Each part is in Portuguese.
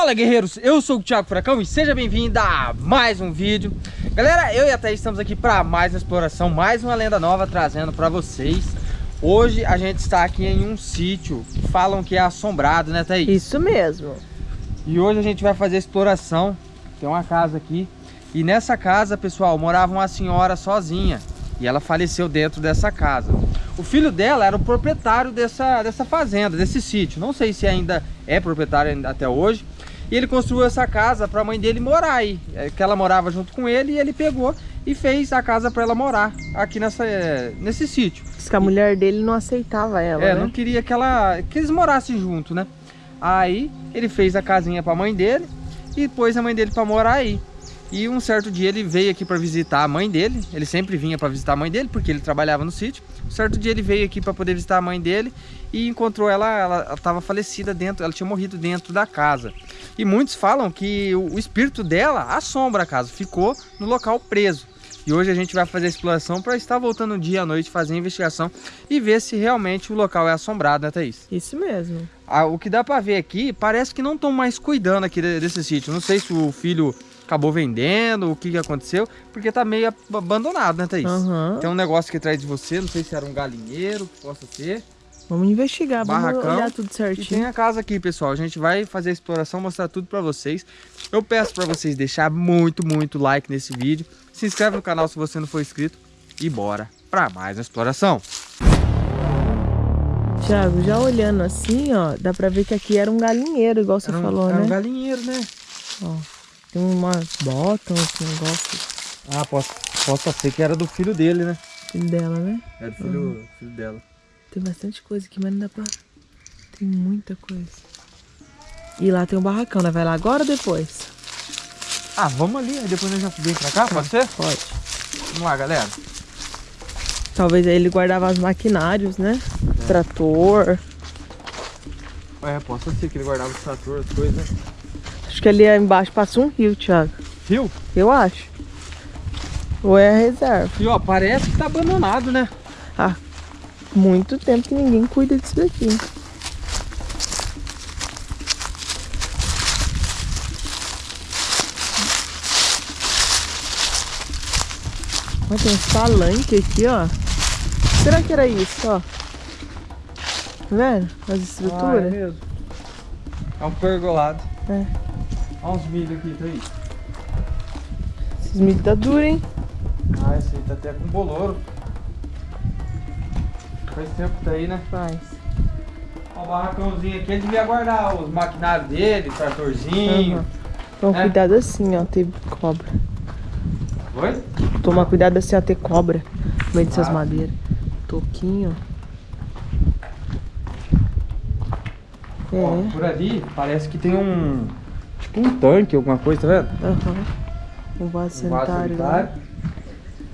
Fala guerreiros, eu sou o Thiago Furacão e seja bem-vindo a mais um vídeo. Galera, eu e a Thaís estamos aqui para mais uma exploração, mais uma lenda nova trazendo para vocês. Hoje a gente está aqui em um sítio que falam que é assombrado, né Thaís? Isso mesmo. E hoje a gente vai fazer exploração, tem uma casa aqui. E nessa casa, pessoal, morava uma senhora sozinha. E ela faleceu dentro dessa casa. O filho dela era o proprietário dessa, dessa fazenda, desse sítio. Não sei se ainda é proprietário até hoje. E ele construiu essa casa para a mãe dele morar aí. É, que ela morava junto com ele e ele pegou e fez a casa para ela morar aqui nessa, nesse sítio. Diz que a mulher dele não aceitava ela, É, né? não queria que, ela, que eles morassem junto, né? Aí ele fez a casinha para a mãe dele e pôs a mãe dele para morar aí. E um certo dia ele veio aqui para visitar a mãe dele. Ele sempre vinha para visitar a mãe dele, porque ele trabalhava no sítio. Um certo dia ele veio aqui para poder visitar a mãe dele e encontrou ela, ela estava falecida dentro, ela tinha morrido dentro da casa. E muitos falam que o espírito dela assombra a casa, ficou no local preso. E hoje a gente vai fazer a exploração para estar voltando dia à noite, fazer a investigação e ver se realmente o local é assombrado, né Thaís? Isso mesmo. Ah, o que dá para ver aqui, parece que não estão mais cuidando aqui desse sítio. Não sei se o filho acabou vendendo, o que, que aconteceu, porque tá meio abandonado, né, Thaís? Uhum. Tem um negócio aqui atrás de você, não sei se era um galinheiro, que possa ser. Vamos investigar, Barracão. vamos olhar tudo E certinho. tem a casa aqui, pessoal. A gente vai fazer a exploração, mostrar tudo pra vocês. Eu peço pra vocês deixar muito, muito like nesse vídeo. Se inscreve no canal se você não for inscrito. E bora pra mais uma exploração. Thiago, já olhando assim, ó, dá pra ver que aqui era um galinheiro, igual você Era um, falou, era né? um galinheiro, né? Ó, tem umas botas, uns negócios Ah, posso, posso ser que era do filho dele, né? dela, né? Era do filho, filho dela. Tem bastante coisa aqui, mas não dá pra... Tem muita coisa. E lá tem um barracão, né? Vai lá agora ou depois? Ah, vamos ali, aí depois nós já vem pra cá, pode ser? Pode. Vamos lá, galera. Talvez aí ele guardava os maquinários, né? É. Trator. É, posso ser que ele guardava os trator, as coisas, né? Acho que ali embaixo passa um rio, Thiago. Fio? Eu acho. Ou é a reserva. E ó, parece que tá abandonado, né? Ah, muito tempo que ninguém cuida disso daqui. Olha, tem uns palanques aqui, ó. Será que era isso, ó? Tá vendo? As Ah, é estruturas. mesmo. É um pergolado. É. Olha uns milho aqui, tá aí. Esses milho tá duro, hein? Ah, esse aí tá até com boloro. Faz tempo que tá aí, né? Faz. Ó, o barracãozinho aqui, ele devia guardar os maquinários dele, tratorzinho. Uhum. Toma É. cuidado assim, ó. Tem cobra. Oi? Toma cuidado assim, ó. Ter cobra no meio dessas Ah. madeiras. Toquinho. Ó, É. por ali parece que tem um. Tipo um tanque, alguma coisa, tá vendo? Aham. Um vaso Um vaso sanitário. sanitário. né?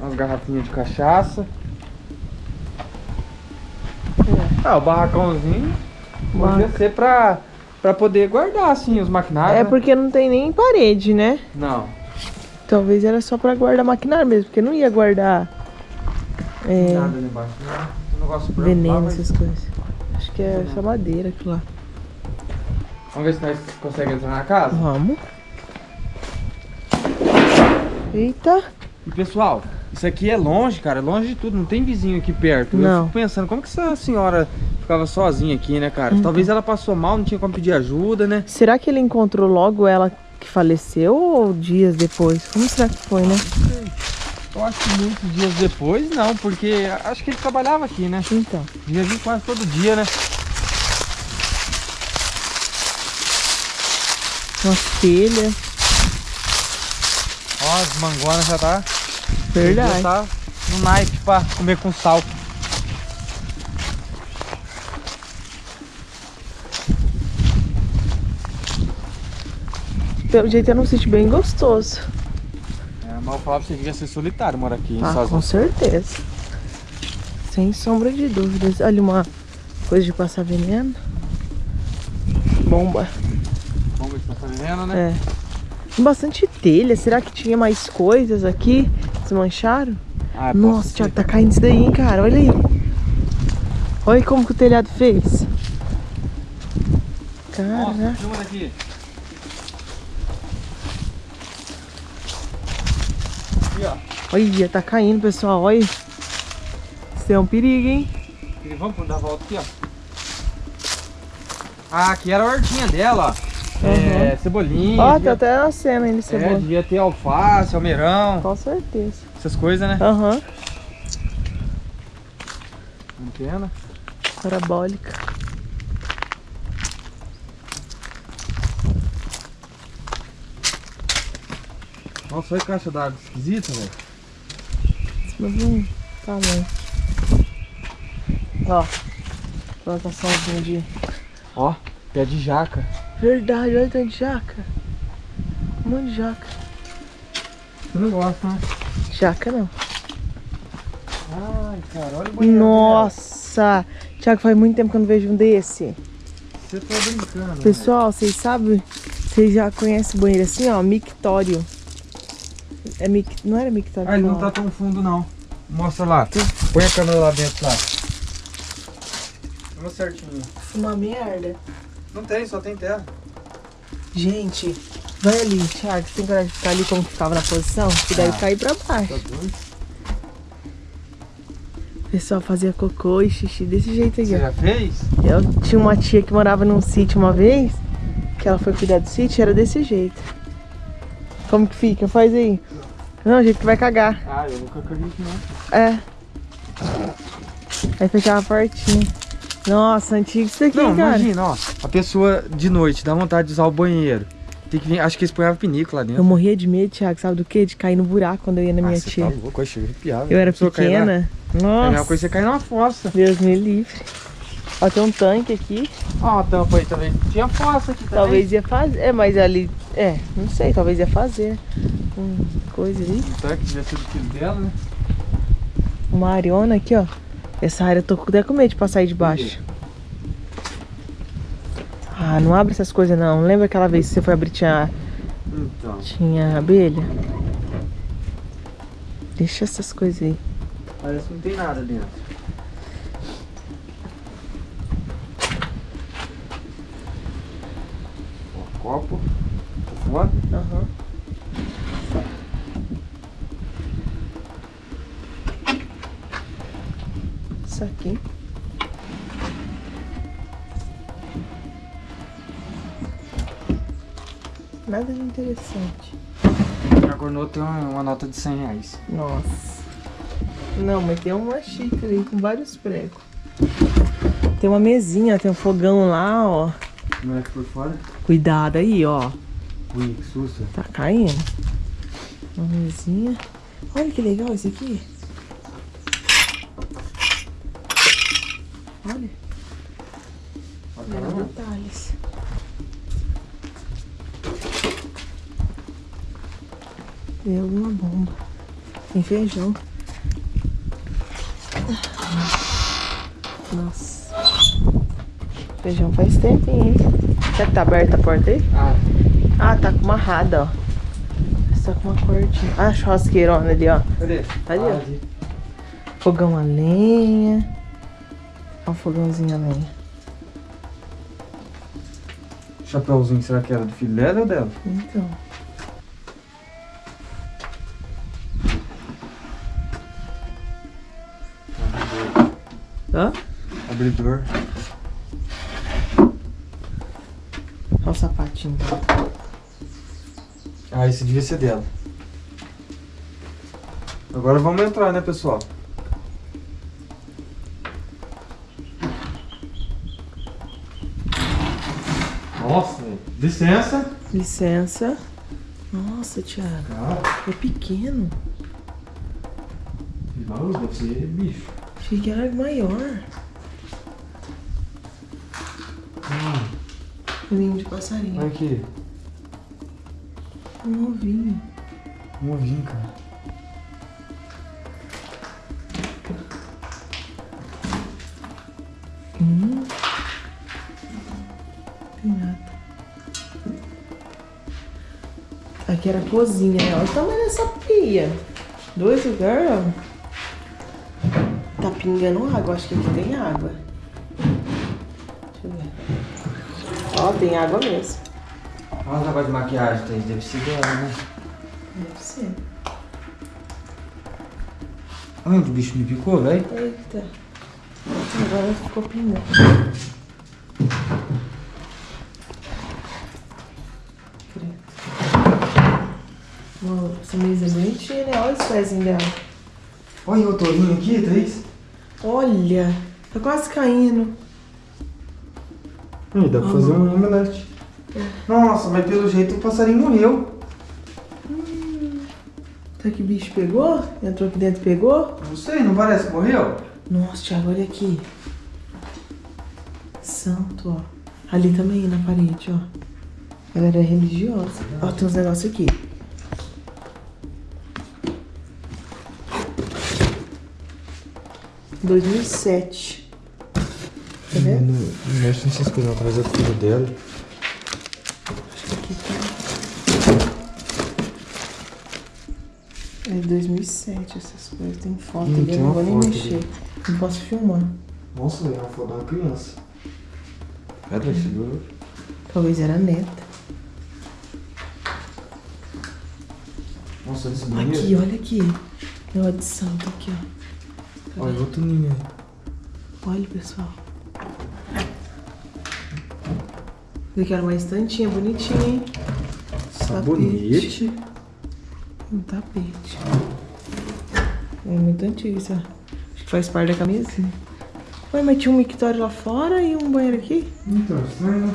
Umas garrafinhas de cachaça. É. Ah, o barracãozinho podia Barraca- ser pra, pra poder guardar assim os maquinários. É né? porque não tem nem parede, né? Não. Talvez era só pra guardar maquinário mesmo, porque não ia guardar é, Nada ali embaixo. né? Um lá, veneno, essas coisas. Acho que é só madeira aquilo lá. Vamos ver se nós conseguimos entrar na casa. Vamos. Eita. E pessoal, isso aqui é longe, cara, é longe de tudo, não tem vizinho aqui perto. Eu Não. fico pensando, como que essa senhora ficava sozinha aqui, né, cara? Então. Talvez ela passou mal, não tinha como pedir ajuda, né? Será que ele encontrou logo ela que faleceu ou dias depois? Como será que foi, né? Eu acho que muitos dias depois, não, porque acho que ele trabalhava aqui, né? Então. Ia vir quase todo dia, né? Uma telha. Ó, as mangonas já tá. Verdade. Tá no naipe pra comer com sal. Pelo jeito era um sítio bem gostoso. É, mas eu falava pra você devia ser solitário morar aqui, Ah, sozinho. com certeza. Sem sombra de dúvidas. Olha uma coisa de passar veneno. Bomba. Ver se tá vendo, né? É. Tem bastante telha. Será que tinha mais coisas aqui? Desmancharam? Ah, Nossa, Thiago, tá caindo isso daí, hein, cara. Olha aí. Olha como que o telhado fez. Cara. Nossa. Aqui, ó. Olha, tá caindo, pessoal. Olha. Isso é um perigo, hein? Vamos dar a volta aqui, ó. Ah, aqui era a hortinha dela, ó. É, cebolinha. Ó, tá devia- até nascendo ainda é, cebola. devia ter alface, almeirão, Com certeza. essas coisas, né? Aham. Antena. Parabólica. Nossa, olha a caixa d'água esquisita, velho. Mas não tá bom. Ó. Plantaçãozinha de. Ó, pé de jaca. Verdade, olha tanto de jaca. Um monte de jaca. Você não gosta, né? Jaca não. Ai, cara, olha o banheiro Nossa! Tiago, faz muito tempo que eu não vejo um desse. Você tá brincando. Pessoal, vocês sabem? Vocês já conhecem o banheiro assim, ó? Mictório. É mic... Não era mictório? Ah, ele não tá tão fundo, não. Mostra lá. Põe a câmera lá dentro, lá. Vamos certinho. Uma merda. Não tem, só tem terra. Gente, vai ali, Thiago. Você tem coragem de ficar ali como que ficava na posição? Que deve Ah. cair pra baixo. Tá doido? O pessoal fazia cocô e xixi desse jeito aí, Você já fez? Eu tinha uma tia que morava num sítio uma vez, que ela foi cuidar do sítio, era desse jeito. Como que fica? Faz aí. Não, jeito que vai cagar. Ah, eu nunca caguei aqui, não. É. Aí fechava a portinha. Nossa, antigo isso daqui, Não, cara. imagina, ó. A pessoa de noite dá vontade de usar o banheiro. Tem que vir, acho que eles põem pinícula lá dentro. Eu morria de medo, Thiago, sabe do quê? De cair no buraco quando eu ia na minha ah, você tia. tá louco, eu arrepiar, Eu era A pessoa cai lá- pequena. É a mesma Nossa, coisa você cair numa fossa. Deus me livre. Ó, tem um tanque aqui. Ó, a tampa aí também. Tinha fossa aqui também. Talvez ia fazer. É, mas ali. É, não sei, talvez ia fazer. Um coisa ali. O tanque devia ser do filho dela, né? Uma ariona aqui, ó. Essa área eu tô até com medo de passar aí de baixo. Ah, não abre essas coisas não. Lembra aquela vez que você foi abrir tinha, Então. tinha abelha? Deixa essas coisas aí. Parece que não tem nada dentro. Ó, copo. Tá fora. Aham. Isso aqui. Nada de interessante. No outro tem uma, uma nota de 100 reais. Nossa. Não, mas tem uma xícara aí com vários pregos. Tem uma mesinha, tem um fogão lá, ó. Como é que por fora? Cuidado aí, ó. Ui, que susto. Tá caindo. Uma mesinha. Olha que legal esse aqui. Tem alguma bomba. Tem feijão. Nossa. Feijão faz tempinho, hein? Será que tá aberta a porta aí? Ah, Ah, tá com uma rada, ó. Tá com uma cortinha. Ah, churrasqueirona ali, ó. cadê? Ali, ó. Ah, ali. Fogão a lenha. Ó o fogãozinho a lenha. Chapeuzinho, será que era do filho dela ou dela? Então. Hã? Abridor. Olha o sapatinho. Ah, esse devia ser dela. Agora vamos entrar, né, pessoal? Nossa, velho. Licença. Licença. Nossa, Thiago. Ah, É pequeno. não, deve ser bicho. Achei que era maior. Ninho de passarinho. Olha aqui. Um ovinho. Um ovinho, cara. Hum. Tem nada. Aqui era a cozinha, né? Olha o tamanho dessa pia. Dois lugares, ó. Pingando água. Acho que aqui tem água. Deixa eu ver. Ó, tem água mesmo. Olha o negócio de maquiagem, Thaís. Deve ser dela, né? Deve ser. Olha o bicho me picou, velho. Eita. Agora ficou pingando. Essa mesa é bonitinha, né? Olha os pezinhos dela. Olha o tourinho aqui, Thaís. Olha, tá quase caindo. Ih, dá pra fazer um omelete. Nossa, mas pelo jeito o passarinho morreu. Será que o bicho pegou? Entrou aqui dentro e pegou? Não sei, não parece que morreu? Nossa, Thiago, olha aqui. Santo, ó. Ali também, na parede, ó. Galera é religiosa. Ó, tem uns negócios aqui. Dois mil e sete. Tá vendo? Não mexe nessas coisas atrás do filho dela. Aqui tá. É 2007 essas coisas. Tem foto Hum, eu não vou nem mexer. Não posso filmar. Nossa, velho, é uma foto uma criança. Pera, segura. Talvez era a neta. Nossa, esse Aqui, banheiro. olha aqui. Negócio de santo aqui, ó. Olha outro ninho aí. Olha, pessoal. Eu quero uma estantinha bonitinha, hein? Sabonete. Um tapete. É muito antigo isso, ó. Acho que faz parte da camisinha. Ué, mas tinha um mictório lá fora e um banheiro aqui? Então, estranho, né?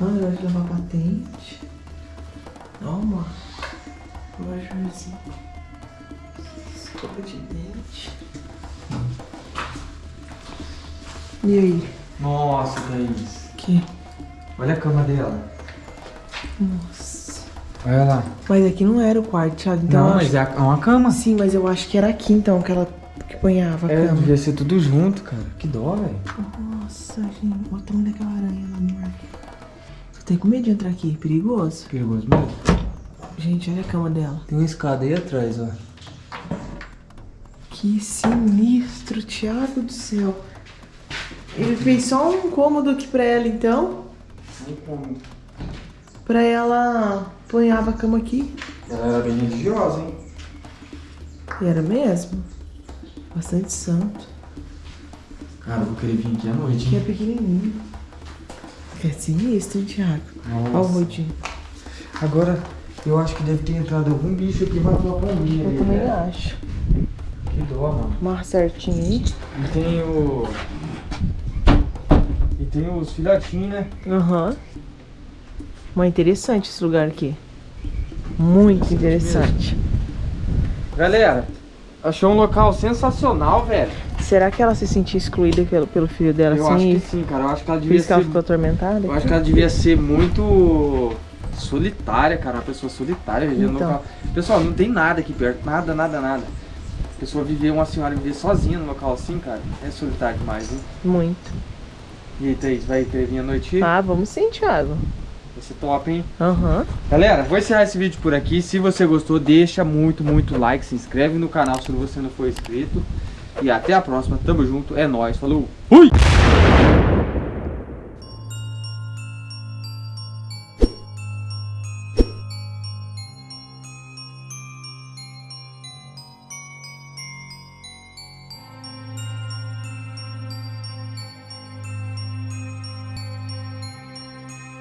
Ah, eu de lavar patente. Lojurzinho. Escova de dente. E aí? Nossa, Thaís. Que? Olha a cama dela. Nossa. Olha lá. Mas aqui não era o quarto, Thiago. Então não, mas acho... é é uma cama. Sim, mas eu acho que era aqui então que ela que ponhava a É, cama. devia ser tudo junto, cara. Que dó, velho. Nossa, gente. Olha o tamanho daquela aranha lá, amor. Tô até com medo de entrar aqui. Perigoso. Perigoso mesmo. Gente, olha a cama dela. Tem uma escada aí atrás, ó. Que sinistro, Thiago do céu. Ele fez só um cômodo aqui pra ela, então. Pra ela ponhava a cama aqui. Ela era bem religiosa, hein? E era mesmo. Bastante santo. Cara, eu vou querer vir aqui à noite, Que é pequenininho. É sinistro, hein, Thiago? Olha o Nossa. rodinho. Agora, eu acho que deve ter entrado algum bicho aqui e matou a pombinha Eu ali, também né? acho. Que dó, mano. Marra certinho aí. E tem o... E tem os filhotinhos, né? Aham. Mas interessante esse lugar aqui. Muito interessante. Galera, achou um local sensacional, velho. Será que ela se sentia excluída pelo, pelo filho dela eu acho assim? que sim, cara. Eu acho que ela Por devia isso que ela ser... ficou atormentada? Eu acho que ela devia ser muito solitária, cara. Uma pessoa solitária vivendo Então. no local. Pessoal, não tem nada aqui perto. Nada, nada, nada. A pessoa viver, uma senhora viver sozinha no local assim, cara, é solitário demais, hein? Muito. E aí, Thaís, vai querer vir à noite? Ah, vamos sim, Thiago. Vai ser top, hein? Aham. Galera, vou encerrar esse vídeo por aqui. Se você gostou, deixa muito, muito like. Se inscreve no canal se você não for inscrito. E até a próxima. Tamo junto. É nóis. Falou. Fui!